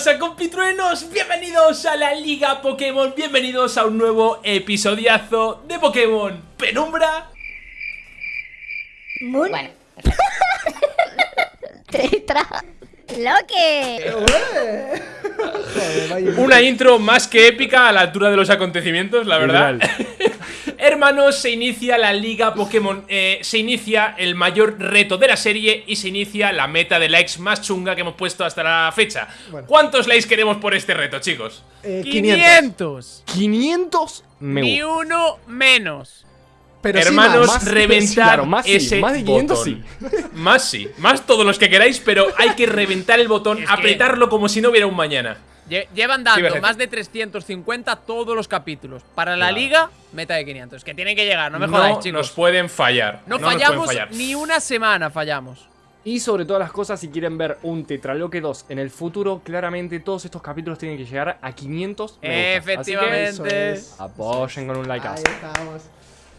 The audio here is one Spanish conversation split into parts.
¿Qué pasa compitruenos? Bienvenidos a la Liga Pokémon, bienvenidos a un nuevo episodiazo de Pokémon Penumbra Moon. Bueno, Tetra. Loque. Una intro más que épica a la altura de los acontecimientos, la verdad Hermanos, se inicia la Liga Pokémon eh, Se inicia el mayor reto de la serie Y se inicia la meta de likes más chunga que hemos puesto hasta la fecha Bueno. ¿Cuántos likes queremos por este reto, chicos? Eh, 500. 500 me Ni uno menos. Pero sí Hermanos, más. reventar Claro, más sí, ese más de 500 botón. sí. Más sí, más todos los que queráis, pero hay que reventar el botón, Es que- apretarlo como si no hubiera un mañana. Lle- Llevan dando más de 350 todos los capítulos. Para la Claro. liga, meta de 500. Que tienen que llegar, no me jodáis, chicos. nos pueden fallar. no, fallamos fallar. ni una semana, fallamos. Y sobre todas las cosas, si quieren ver un Tetraloque 2 en el futuro, claramente todos estos capítulos tienen que llegar a 500 me gustas. Así que Efectivamente. es. apoyen con un like. Ahí estamos.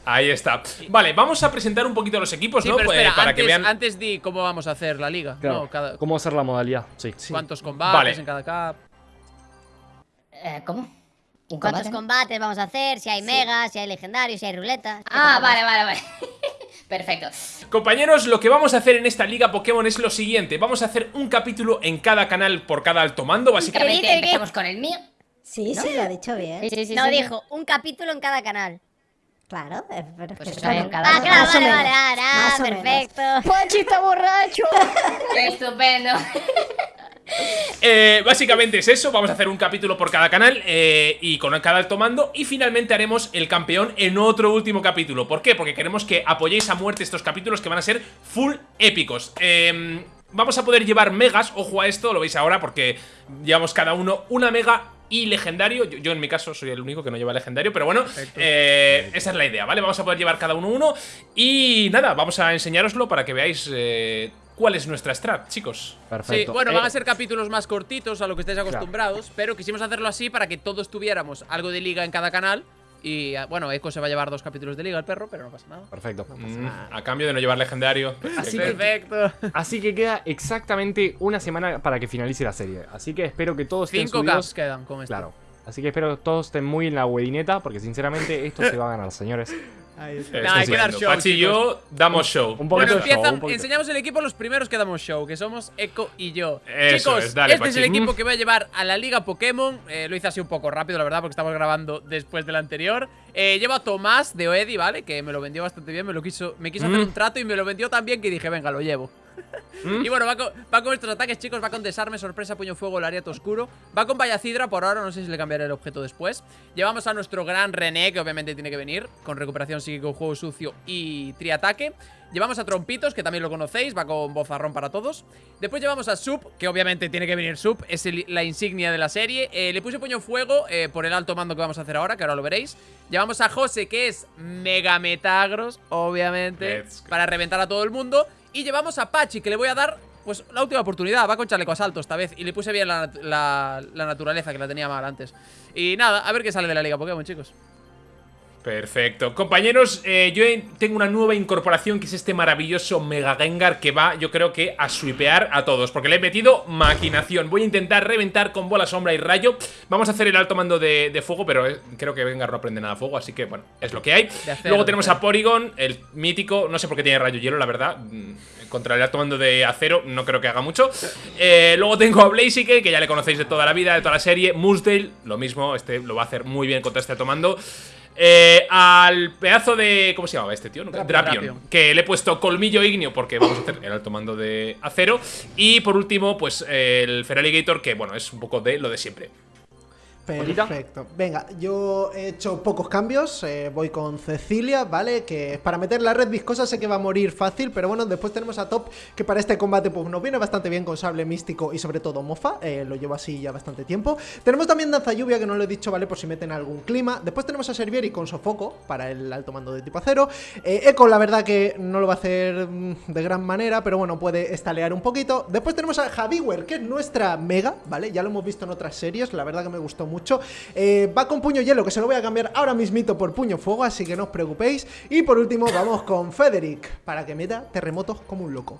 Ahí está. Vale, vamos a presentar un poquito los equipos, Sí, ¿no? pero Pues, para antes, que vean. antes di cómo vamos a hacer la liga. Claro. No, cada- ¿Cómo hacer la modalidad? Sí. cuántos combates Vale. en cada cap. Eh, ¿cómo? ¿Un ¿Cuántos combate? combates vamos a hacer? Si hay megas, si hay legendarios, si hay ruletas. Ah, vale, vale, vale. Perfecto. Compañeros, lo que vamos a hacer en esta liga Pokémon es lo siguiente. Vamos a hacer un capítulo en cada canal por cada alto mando, básicamente. ¿Qué dice? empezamos con el mío. Sí, sí, lo ha dicho bien. Sí, sí, sí, no, sí. dijo un capítulo en cada canal. Claro, pero Pues está claro. cada Ah, claro, Más vale, vale, vale, ah, menos. perfecto. ¡Ponchi está borracho! Estupendo. Eh, básicamente es eso, vamos a hacer un capítulo por cada canal eh, y con cada alto mando y finalmente haremos el campeón en otro último capítulo. ¿Por qué? Porque queremos que apoyéis a muerte estos capítulos que van a ser full épicos. Eh, vamos a poder llevar megas, ojo a esto, lo veis ahora porque llevamos cada uno una mega y legendario. Yo, yo en mi caso soy el único que no lleva legendario, pero bueno, eh, esa es la idea, ¿vale? Vamos a poder llevar cada uno uno y nada, vamos a enseñároslo para que veáis eh, cuál es nuestra strat, chicos. Perfecto. Sí, bueno, Eh, van a ser capítulos más cortitos a lo que estáis acostumbrados, pero quisimos hacerlo así para que todos tuviéramos algo de liga en cada canal. Y ah, bueno, Echo se va a llevar dos capítulos de liga el perro, pero no pasa nada. Perfecto. Mm, a cambio de no llevar legendario. Así que- Perfecto. Así que queda exactamente una semana para que finalice la serie. Así que espero que todos estén Cinco subidos. caps quedan con esto. Claro. Así que espero que todos estén muy en la wedineta, porque sinceramente esto se va a ganar, señores. Ahí está. Nah, hay que dar show, Pachi y yo damos show. Un Bueno, poquito de show, empiezan, un poquito. enseñamos el equipo los primeros que damos show, que somos Echo y yo. Eso Chicos, es, dale, este es el equipo que voy a llevar a la Liga Pokémon. Eh, lo hice así un poco rápido, la verdad, porque estamos grabando después del anterior. Eh, llevo a Tomás de Oedi, ¿vale? Que me lo vendió bastante bien, me lo quiso, me quiso hacer un trato y me lo vendió tan bien que dije, venga, lo llevo. Mm. Y bueno, va con, va con estos ataques, chicos. Va con desarme, sorpresa, puño fuego, lariato oscuro. Va con Vallacidra por ahora, no sé si le cambiaré el objeto después. Llevamos a nuestro gran René, que obviamente tiene que venir, con recuperación psíquico, juego sucio y triataque. Llevamos a Trompitos, que también lo conocéis, va con bozarrón para todos. Después llevamos a Sub, que obviamente tiene que venir Sub, es el- la insignia de la serie. Eh, le puse puño fuego eh, por el alto mando que vamos a hacer ahora, que ahora lo veréis. Llevamos a José, que es Mega Metagros, obviamente, para reventar a todo el mundo. Y llevamos a Pachi, que le voy a dar, pues, la última oportunidad. Va con chaleco asalto esta vez. Y le puse bien la, la- la naturaleza, que la tenía mal antes. Y nada, a ver qué sale de la Liga Pokémon, chicos. Perfecto. Compañeros, eh, yo tengo una nueva incorporación que es este maravilloso Mega Gengar que va, yo creo que a swipear a todos, porque le he metido maquinación. Voy a intentar reventar con bola, sombra y rayo. Vamos a hacer el alto mando de, de fuego, pero eh, creo que Gengar no aprende nada de fuego, así que bueno, es lo que hay. Luego tenemos a Porygon, el mítico, no sé por qué tiene rayo hielo, la verdad. Mm, Contra el alto mando de acero, no creo que haga mucho. Eh, luego tengo a Blaziken, que ya le conocéis de toda la vida, de toda la serie. Moosdale, lo mismo, este lo va a hacer muy bien contra este alto mando. Eh, al pedazo de. ¿Cómo se llamaba este tío? Drapion. Drapion. Drapion. Que le he puesto colmillo ignio porque vamos a hacer el alto mando de acero. Y por último, pues el Feraligator, que bueno, es un poco de lo de siempre. Perfecto. Venga, yo he hecho pocos cambios. eh, voy con Cecilia, ¿vale? Que para meter la red viscosa sé que va a morir fácil, pero bueno, después tenemos a Top, que para este combate pues nos viene bastante bien con sable místico y sobre todo mofa. eh, lo llevo así ya bastante tiempo. Tenemos también Danza Lluvia, que no lo he dicho, ¿vale? Por si meten algún clima. Después tenemos a Servieri con Sofoco para el alto mando de tipo acero. Eh, Echo, la verdad que no lo va a hacer mm, de gran manera, pero bueno, puede estalear un poquito. Después tenemos a Javiwer, que es nuestra mega, ¿vale? Ya lo hemos visto en otras series, la verdad que me gustó mucho. Eh, va con puño hielo, que se lo voy a cambiar ahora mismito por puño fuego, así que no os preocupéis. Y por último, vamos con Federic, para que meta terremotos como un loco.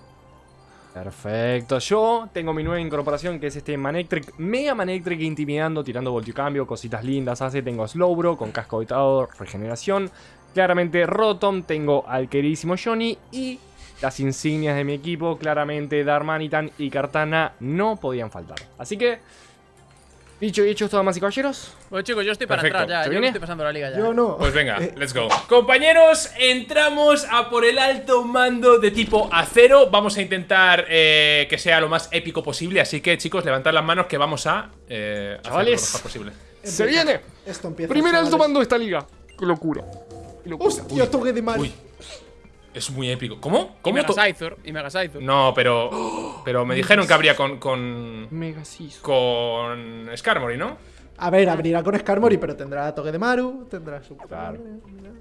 Perfecto. Yo tengo mi nueva incorporación que es este Manectric, Mega Manectric intimidando, tirando voltiocambio, cositas lindas hace. Tengo Slowbro con casco habitado, regeneración. Claramente Rotom, tengo al queridísimo Johnny y las insignias de mi equipo, claramente Darmanitan y Cartana no podían faltar. Así que, dicho y hecho, damas y caballeros, Bueno, chicos, yo estoy para Perfecto. atrás ya. ¿Se Yo viene? estoy pasando la liga ya. Yo no. Pues venga, Eh, let's go. Compañeros, entramos a por el alto mando de tipo acero. Vamos a intentar eh, que sea lo más épico posible. Así que, chicos, levantad las manos que vamos a eh, Chavales. lo mejor posible. se viene. Esto empieza. Primer alto mando de esta liga. Qué locura. Qué locura. Hostia, toque de Mario. Uy, es muy épico. ¿Cómo? Y ¿Cómo? Mega to- Scyther. Y Mega Scyther. No, pero. Pero me dijeron que habría con. con. Mega Sisu. con. Skarmory, ¿no? A ver, abrirá con Skarmory, pero tendrá toque de Maru, tendrá su. Claro.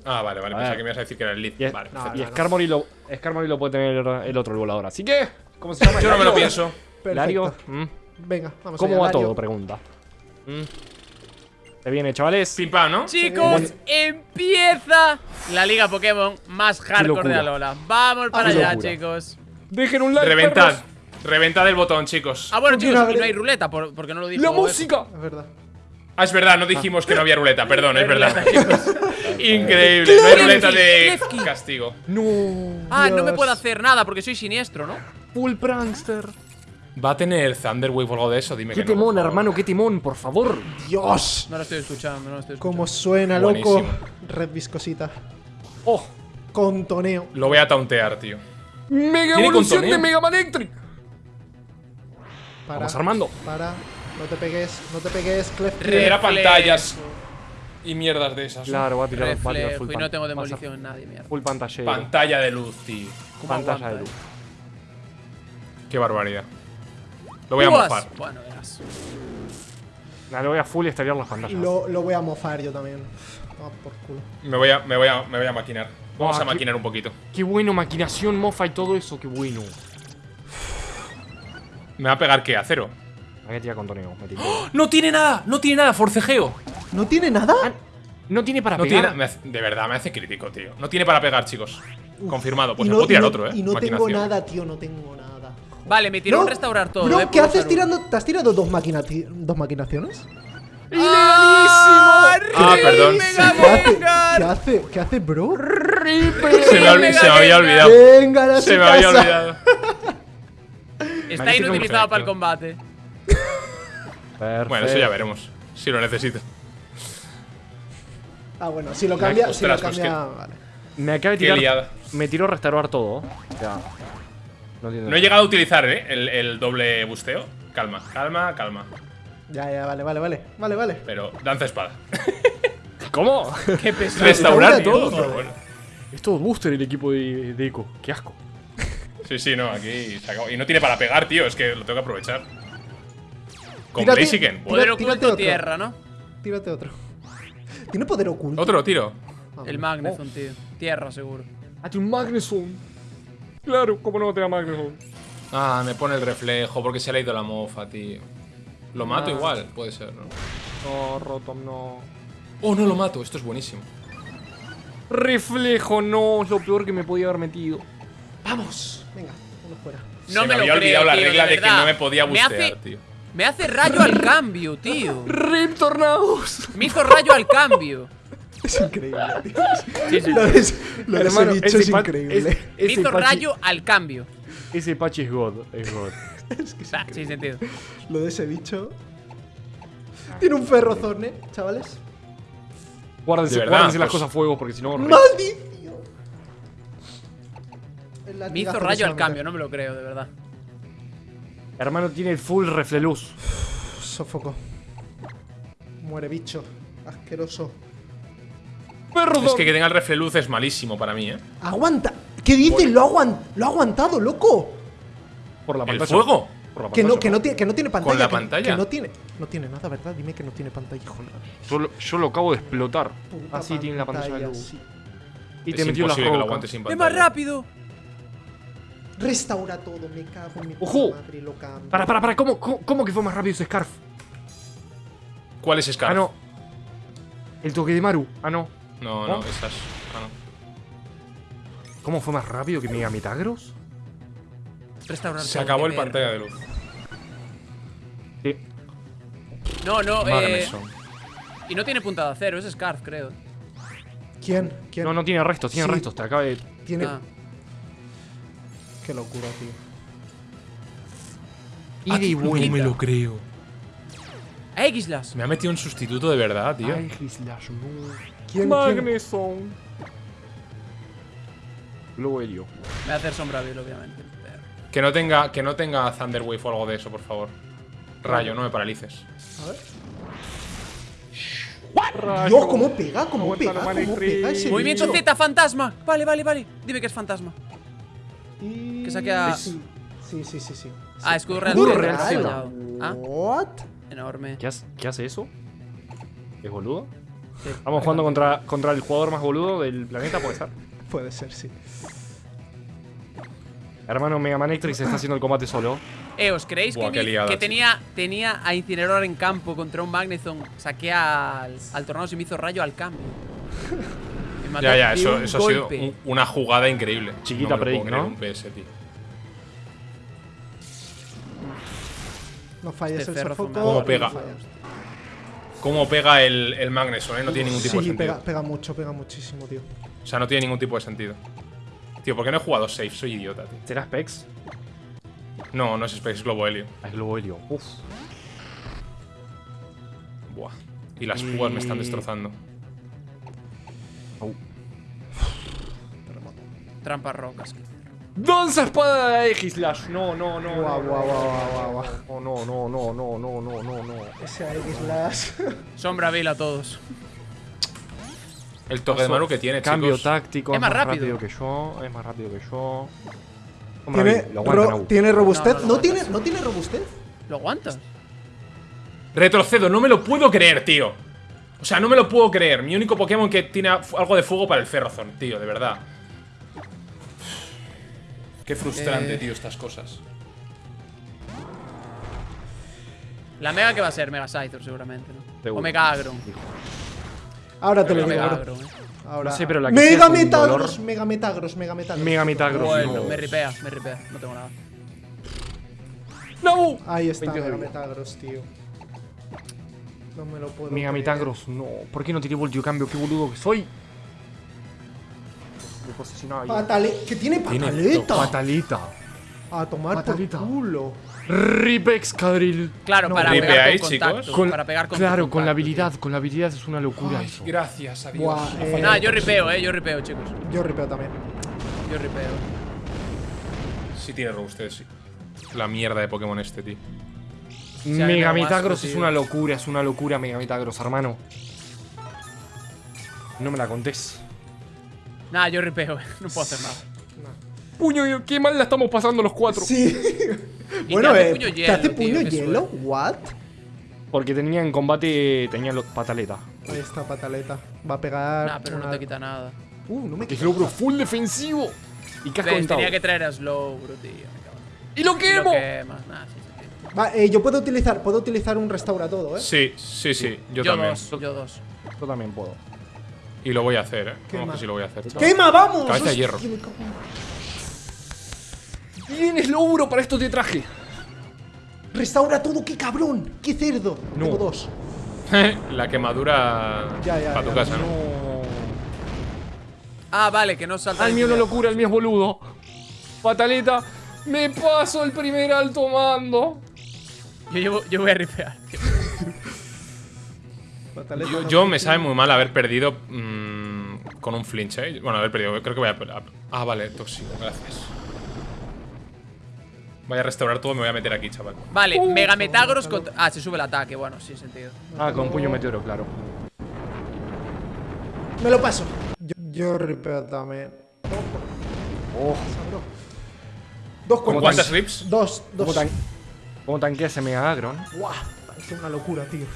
Ah, vale, vale. Pensaba que me ibas a decir que era el lead. Y, Vale, no, perfecto. y Skarmory, lo, Skarmory lo puede tener el otro el volador. Así que, ¿cómo se llama? Yo no me lo pienso. Perfecto. Lario, mm, Venga, vamos ¿Cómo allá, va Lario. todo? Pregunta. Mm. Se viene, chavales. Pim pam, ¿no? Chicos, empieza la liga Pokémon más hardcore de Alola. Vamos para Qué allá, chicos. Dejen un like. Reventad. perros. Reventad el botón, chicos. Ah, bueno, ¿Por qué chicos, no hay ruleta, por- porque no lo dijo. La eso. música. Es verdad. Ah, es verdad, no dijimos que no había ruleta, perdón, es verdad. Increíble, no hay ruleta de castigo. No. Ah, no me puedo hacer nada porque soy siniestro, ¿no? Full prankster. ¿Va a tener Thunderwave o algo de eso? Dime Qué que no. timón, hermano, qué timón, por favor. Dios. No lo estoy escuchando, no lo estoy escuchando. Cómo suena, loco. Buenísimo. Red viscosita. Oh, Con toneo. Lo voy a tauntear, tío. mega evolución contoneo. de Mega Manectric. Para. Vamos armando. Para. No te pegues, no te pegues, Clef. Era pantallas y mierdas de esas. Claro, va a tirar, va a tirar full y no tengo demolición en nadie, mierda. Full pantalla. Pantalla de luz, tío. ¿Cómo Pantalla aguanta, de luz. eh? Qué barbaridad. Lo voy a mofar. Bueno, verás. Nada, le voy a full estallar las pantallas. Lo, lo voy a mofar yo también. Ah, por culo. Me voy a, me voy a, me voy a maquinar. Vamos Ah, a qué- maquinar un poquito. Qué bueno, maquinación, mofa y todo eso, qué bueno. ¿Me va a pegar qué? ¿A cero? Hay que tirar con toneo. me tiro. ¡No tiene nada! ¡No tiene nada! ¡Forcejeo! ¿No tiene nada? No tiene para No pegar. nada. me hace- de verdad, me hace crítico, tío. No tiene para pegar, chicos. Confirmado. Pues y me no, puedo tirar y no- otro, eh. Y no tengo nada, tío, no tengo nada. Vale, me tiró un restaurar todo. bro, eh, ¿qué haces tirando? ¿Te has tirado dos, maquinati- dos maquinaciones? ¡Ah, Ah, perdón. ¿Qué hace? ¿Qué hace? ¿Qué hace, bro? Se me, olvi- se me había olvidado. Venga, a Se me había olvidado. Está Magnífico, inutilizado para el combate. Perfecto. Bueno, eso ya veremos. Si lo necesito. Ah, bueno, si lo cambia, si lo pues cambia, vale. Me acaba de tirar. Me tiró restaurar todo. Sea, no entiendo. No he llegado a utilizar, eh, el, el doble busteo. Calma, calma, calma. Ya, ya, vale, vale, vale. Vale, vale. Pero danza espada. ¿Cómo? Qué pesado. Restaurar Restaura todo, todo. bueno. es todo booster el equipo de, de Eco. Qué asco. Sí, sí, no, aquí se acabó. Y no tiene para pegar, tío, es que lo tengo que aprovechar. Con Tírate- Blaziken. Poder oculto tírate otro. tierra, ¿no? Tírate otro. ¿Tiene poder oculto? Otro tiro. Ah, El vale. Magnezone, tío. Tierra, seguro. Ah, tiene un Magneson. Claro, ¿cómo no te da Magneson? Ah, me pone el reflejo porque se le ha ido la mofa, tío. Lo mato Ah. igual, puede ser, ¿no? No, Rotom, no. Oh, no lo mato, esto es buenísimo. Reflejo, no. Es lo peor que me podía haber metido. Vamos. Venga, uno fuera. No se me me lo había creo, olvidado la tío, regla de, que no me podía Me bustear, hace- tío. Me hace rayo al cambio, tío. Rip Tornados. Me hizo rayo al cambio. Es increíble, tío. Sí, sí. Lo de, ese- lo de Hermano, ese bicho es increíble. es- ese Pachi- rayo al cambio. Ese Pachi es God. Es God. Es que es Ah, sin sentido. Lo de ese bicho. Tiene un ferrozorne, chavales. Guárdense, De verdad, guárdense las pues- cosas a fuego porque si no. ¡Maldición! Me hizo rayo al cambio, no me lo creo, de verdad. Hermano tiene el full refleluz. Sofoco. Muere bicho. Asqueroso. Perdón. Es que que tenga el refleluz es malísimo para mí, ¿eh? ¡Aguanta! ¿Qué dices? Lo, ha aguan- lo ha aguantado, loco. Por la ¿El pantalla. fuego? Por la Que no, que no, tiene, que no tiene pantalla. la que- pantalla? Que no tiene. No tiene nada, ¿verdad? Dime que no tiene pantalla, hijo. de la Yo lo, yo lo acabo de explotar. puta Así tiene la pantalla de luz. sí. Y es te metió la que lo roca. aguante sin ¡Es pantalla. más rápido! Restaura todo, me cago en mi Ojo. madre, lo cambio. Para, para, para. ¿Cómo, cómo, cómo que fue más rápido ese Scarf? ¿Cuál es Scar? Ah, no. El toque de Maru. Ah, no. No, no, ¿No? esas. Ah, no. ¿Cómo fue más rápido que Mega Metagros? Restaurar Se acabó el pantalla de luz. Sí. No, no, eh. Magneson. Y no tiene punta de acero, es Scarf, creo. ¿Quién? ¿Quién? No, no tiene restos, tiene Sí. restos. Te acaba de. Tiene. Ah. Qué locura, tío. Ida y No vuelta. me lo creo. X-Las. Me ha metido un sustituto de verdad, tío. No. ¿Quién? quién? Magneson. Globo helio. Me va a hacer sombra vil, obviamente. pero- Que no tenga, que no tenga Thunder Wave o algo de eso, por favor. Rayo, no me paralices. A ver. Rayo. Dios, ¿cómo pega? ¿Cómo Aguanta pega? ¿Cómo pega ese Movimiento? Z, fantasma. Vale, vale, vale. Dime que es fantasma. Y- Que saque a- Sí, sí, sí, sí. sí. Ah, escudo real. Escudo real, fallado. Ah, What? enorme. ¿Qué hace, qué hace eso? ¿Es boludo? Sí. Estamos jugando contra, contra el jugador más boludo del planeta, puede ser. Puede ser, sí. Hermano Mega Manectrix está haciendo el combate solo. Eh, ¿os creéis Buah, que, qué mi- liada, que chico. tenía, tenía a Incinerador en campo contra un Magnezone? Saqué al, al tornado y me hizo rayo al cambio. Ya, ya, eso, eso ha sido un- una jugada increíble. Chiquita no ¿no? Un PS, tío. No falles Este el sofoco. Cómo pega el, el Magneson, ¿eh? No tiene ningún tipo de Sí, sentido. pega, pega mucho, pega muchísimo, tío. O sea, no tiene ningún tipo de sentido. Tío, ¿por qué no he jugado safe? Soy idiota, tío. ¿Será Specs? No, no es Space Globo Helio. Ah, es Globo helio. Uf. Buah. Y las púas me están Y- destrozando. Trampas rocas. Danza espada de X slash. No, no, no. Guau, guau, guau, guau, guau. No, no, no, no, no, no, no, no. Ese X slash. Sombra vela a todos. El toque de mano que tiene, Cambio táctico. Es más, rápido. que yo. Es más rápido que yo. ¿Tiene, lo ro ¿tiene robustez? ¿No, ¿No tiene, ¿No tiene robustez? ¿Lo aguantas? Retrocedo. No me lo puedo creer, tío. O sea, no me lo puedo creer. Mi único Pokémon que tiene algo de fuego para el Ferrozón, tío, de verdad. Qué frustrante, Eh. tío, estas cosas. La Mega que va a ser Mega Scyther seguramente, ¿no? Seguro. O Mega Agro. Ahora te lo digo. Agro, eh. Ahora. No sé, pero la que Mega Metagros. Mega Metagros, Mega Metagros. Mega Metagros. Bueno, no. me ripea, me ripea. No tengo nada. ¡Nabu! Ahí está, 22 de Mega. Metagros, tío. No me lo puedo. Mega. Metagros, no. ¿Por qué no tiré voltio cambio? ¡Qué boludo que soy! Me posicionaba bien. Patale ¿Que tiene Tiene pataleta? Patalita. A tomar Pataleta. por culo. Ripex Cadril. Claro, No, para pegar ahí, con chicos. contacto. Con- para pegar con claro, con la habilidad. Con la habilidad es una locura eso. Gracias a Dios. Buah, Ha eh. Nada, yo ripeo, eh. Yo ripeo, chicos. Yo ripeo también. Yo ripeo. Sí tiene robustez, sí. La mierda de Pokémon este, tío. Me Mega Metagros es una locura, es una locura Mega Metagros, hermano. No me la contés. Nada, yo ripeo, eh. No puedo hacer nada. Puño, qué mal la estamos pasando los cuatro. Sí. Bueno, te hace eh. puño ¿Te hielo, puño qué hielo? ¿What? Porque tenía en combate, tenía los pataleta. Ahí está, pataleta. Va a pegar. Nah, pero no te quita nada. Uh, no me Que quita. Slowbro full defensivo. Y casco Ves, aventado. tenía que traer a Slow, bro, tío. ¡Y lo Y lo quemo! quemas. Nah, sí, sí, sí. Va, eh, yo puedo utilizar, puedo utilizar un restaura todo, ¿eh? Sí, sí, sí. Yo, Yo también. dos, yo dos. Yo también puedo. Y lo voy a hacer, eh. Qué Vamos que sí lo voy a hacer. chaval. ¡Quema, vamos! Cabeza de hierro. en- Bien, Slowbro, para esto te traje. ¡Restaura todo! ¡Qué cabrón! ¡Qué cerdo! No. Tengo dos. la quemadura Ya, ya, para tu ya. casa, ¿no? Ah, vale, que no salta. El de mío no infinidad. locura, el mío es boludo. Pataleta, me paso el primer alto mando. Yo, yo voy a ripear. tío. Yo, me sabe muy mal haber perdido mm, con un flinch, ¿eh? Bueno, haber perdido. Creo que voy a. Ah, vale, tóxico, gracias. Voy a restaurar todo, me voy a meter aquí, chaval. Vale, Mega Metagros contra. Ah, se sube el ataque, bueno, sin sentido. Ah, con puño meteoro, claro. Me lo paso. Yo, yo ripeo también. Oh, Dos ¿Con cuántas rips? Dos, ¿cómo, dos. tan ¿Cómo tanquea ese Mega Agron? ¡Guau! Es una locura, tío.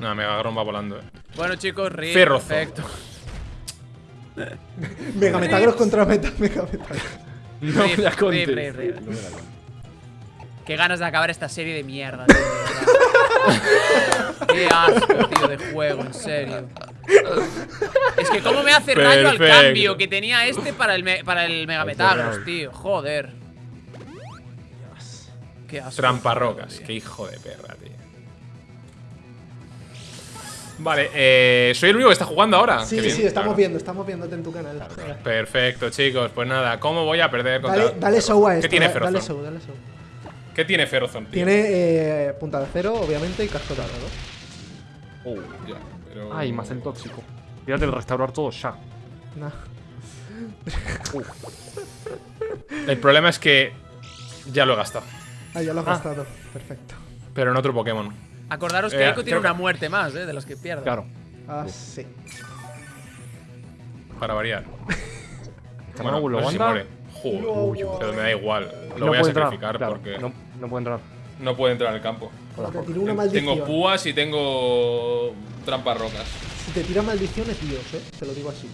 No, Megagrón va volando, eh. Bueno, chicos. Ferrozo. Perfecto. Mega Metagros contra Meta Mega Metagros. No Rip, me la rip, contes. rip, rip. Qué ganas de acabar esta serie de mierda, tío. Qué asco, tío, de juego, en serio. Es que cómo me hace rayo al Perfecto. cambio que tenía este para el, me- para el Mega Metagros, tío. Joder. Qué asco. Tramparrocas. Qué hijo de perra, tío. Vale, eh, soy el único que está jugando ahora. Sí, bien, sí, estamos claro. viendo, estamos viéndote en tu canal. Perfecto, chicos. Pues nada, ¿cómo voy a perder contra Dale, dale show a esto. ¿Qué tiene Ferozón? dale show, dale show. ¿Qué tiene Ferozón, tío? Tiene eh, punta de cero, obviamente, y casco dorado. Oh, ya, pero- Ay, más el tóxico. Fíjate el restaurar todo ya. Nah. El problema es que ya lo he gastado. Ah, ya lo has Ah. gastado. Perfecto. Pero en otro Pokémon. Acordaros que Eh, Eiko tiene que- una muerte más, eh, de las que pierde. Claro. Ah, sí. Para variar. Bueno, no sé si muere. Joder, pero me da igual. Lo No voy a entrar, sacrificar claro, porque No, no puede entrar. no puede entrar al campo. Te. Tengo púas y tengo trampas rocas. Si te tira maldición es Dios, eh. Te lo digo así.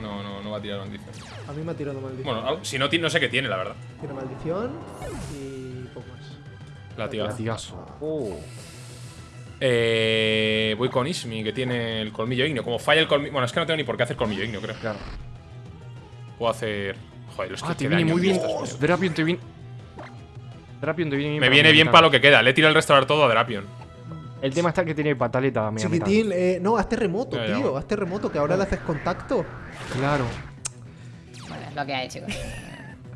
No, no, no va a tirar maldición. A mí me ha tirado maldición. Bueno, si no, no sé qué tiene, la verdad. Tiene maldición y. Latigazo. Latigazo. Oh. Eh, voy con Ismi, que tiene el colmillo ignio. Como falla el colmillo. Bueno, es que no tengo ni por qué hacer colmillo ignio, creo. Claro. Puedo hacer. Joder, los Ah, que te viene muy bien. Drapion te viene. Drapion te viene bien. Me viene bien para lo que queda. Le he tirado el restaurar todo a Drapion. El tema está que tiene pataleta, mira. Chiquitín, eh, no, haz terremoto, Ya, ya, tío. Haz terremoto, que ahora le haces contacto. Claro. Bueno, es lo que hay, chicos.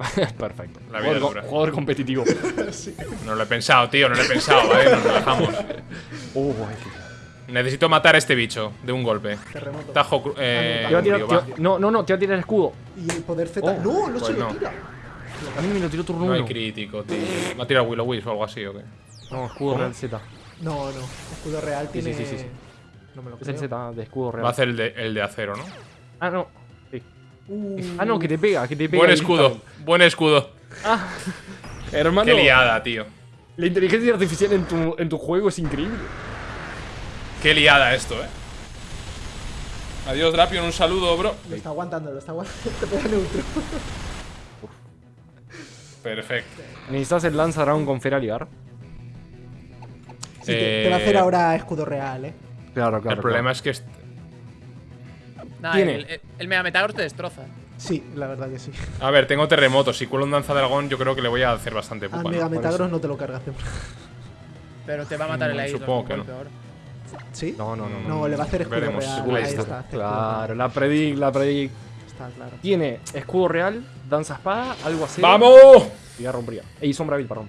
Perfecto. La vida jugador, dura. jugador competitivo. No lo he pensado, tío, no lo he pensado, ¿vale? Nos relajamos. Qué- Necesito matar a este bicho de un golpe. Terremoto. Tajo. cru- Eh, Te va a tirar- tío, te va. va- no, no, no, te va a tirar el escudo. Y el poder Z. Oh, no, no pues se lo no. tira. A mí me lo tiró turno No hay 1. crítico, tío. ¿Va a tirar Willow Wisp o algo así o qué? No, escudo real Z. No, no. Escudo real Sí, sí, tiene. sí, sí, sí. No me lo Es creo. el Z de escudo real. Va a hacer el de, el de acero, ¿no? Ah, no. Uh, Ah, no, que te pega, que te pega. Buen escudo, buen escudo. Hermano, Qué liada, tío. la inteligencia artificial en tu, en tu juego es increíble. Qué liada esto, eh. Adiós, Drapion, un saludo, bro. Lo está aguantando, lo está aguantando. Te pega neutro. Perfecto. Necesitas el Dragon con Feraligar. Sí, te, te va a hacer ahora escudo real, eh. Claro, claro. el problema es que. Nah, Tiene. el, el, el Mega Metagros te destroza. Sí, la verdad que sí. A ver, tengo terremotos. Si cuelo un danza dragón, yo creo que le voy a hacer bastante Al pupa. ¿no? Mega Por Metagros eso. no te lo cargas. Pero te va a matar el Mm, Air. supongo que no. ¿Sí? No, no, no. No, le va a hacer escudo Veremos. real. Ahí está. está. escudo Claro, la predic, la predic. Está claro. Tiene escudo real, danza espada, algo así. ¡Vamos! Y ya rompería. Ey, sombra vil, perdón.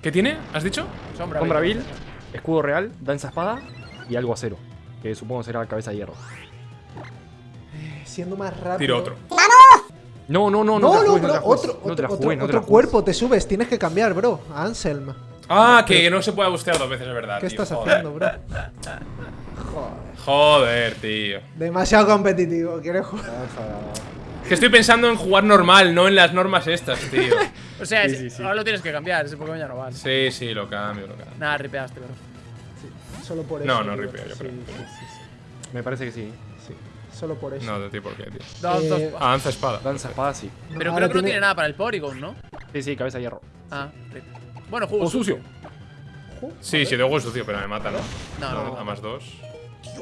¿Qué tiene? ¿Has dicho? Sombra, Sombra vil. vil, escudo real, danza espada y algo acero. Que supongo será cabeza de hierro. Siendo más rápido. Tiro otro. No, no, no, no. No, no, bro. Otro, otro, cuerpo te subes. Tienes que cambiar, bro. A Anselm. Ah, que no se puede bustear dos veces, es verdad. ¿Qué tío. estás Joder. haciendo, bro? Joder, tío. Demasiado competitivo. Quieres jugar. Que estoy pensando en jugar normal, no en las normas estas, tío. O sea, Sí, sí, sí. ahora lo tienes que cambiar. Ese Pokémon ya no vale. Sí, sí, lo cambio, lo cambio. Nada, ripeaste, bro. Solo por eso. No, no ripeo, yo Sí, creo. sí, sí, sí, Me parece que sí. Solo por eso. No, de ti, ¿por qué, tío? Eh, dos. Ah, lanza espada. Danza espada, sí. No, Pero ahora creo que no tiene nada para el Porygon, ¿no? Sí, sí, cabeza de hierro. Ah. Bueno, juego O sucio. Sí, sí, de huevo sucio, pero me mata, ¿no? No, no, A más dos.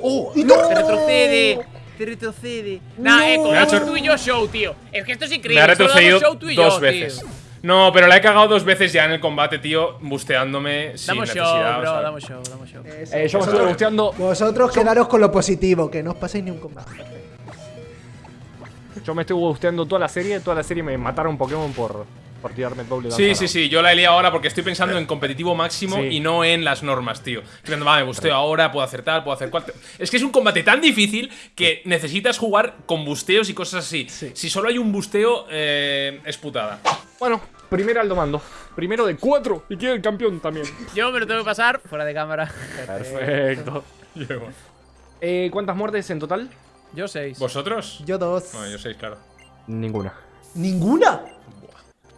¡Oh! ¡Y no! Te retrocede. Te retrocede. Nah, eh, Me ha como hecho- tú y yo show, tío. Es que esto es Me increíble. ha solo damos retrocedido show tú y dos yo, veces. Tío. No, pero la he cagado dos veces ya en el combate, tío, busteándome sin Damos show, necesidad. o bro. sea. Damos show, damos show. Eso. Eh, yo me estuve gusteando. Vosotros quedaros con lo positivo, que no os paséis ni un combate. Yo me estuve gusteando toda la serie. Toda la serie me mataron Pokémon por, por tirarme doble. Sí, sí, sí, yo la he liado ahora porque estoy pensando en competitivo máximo Sí. y no en las normas, tío. Diciendo, va, me busteo ahora, puedo hacer tal, puedo hacer cual. Es que es un combate tan difícil que necesitas jugar con busteos y cosas así. Sí. Si solo hay un busteo, eh, es putada. Bueno, primero Aldo Mando. Primero de cuatro. Y queda el campeón también. Yo me lo tengo que pasar fuera de cámara. Perfecto. Eh, ¿Cuántas muertes en total? Yo seis. ¿Vosotros? Yo dos. No, yo seis, claro. Ninguna. ¿Ninguna?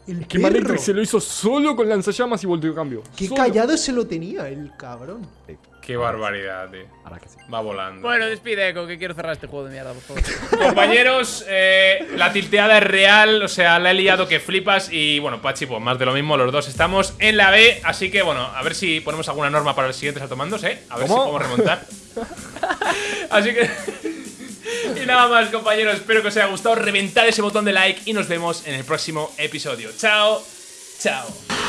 El Que perro. Manectric se lo hizo solo con lanzallamas y volteo cambio. Qué Solo. callado se lo tenía el cabrón. Qué barbaridad, tío. Ahora que sí. Va volando. Bueno, despide, Eco, que quiero cerrar este juego de mierda, por favor. Compañeros, eh, la tilteada es real, o sea, la he liado que flipas y bueno, Pachi, pues más de lo mismo, los dos estamos en la B, así que bueno, a ver si ponemos alguna norma para los siguientes altomandos, ¿eh? A ver ¿Cómo? si podemos remontar. Así que... Y nada más, compañeros. Espero que os haya gustado. Reventad ese botón de like y nos vemos en el próximo episodio. Chao. Chao.